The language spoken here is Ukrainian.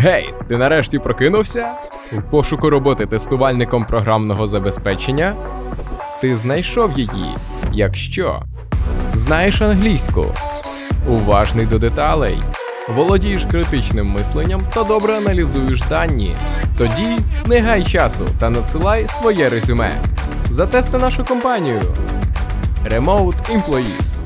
Гей, ти нарешті прокинувся? У пошуку роботи тестувальником програмного забезпечення? Ти знайшов її, якщо знаєш англійську, уважний до деталей, володієш критичним мисленням та добре аналізуєш дані. Тоді не гай часу та надсилай своє резюме. Затести нашу компанію. Remote Employees.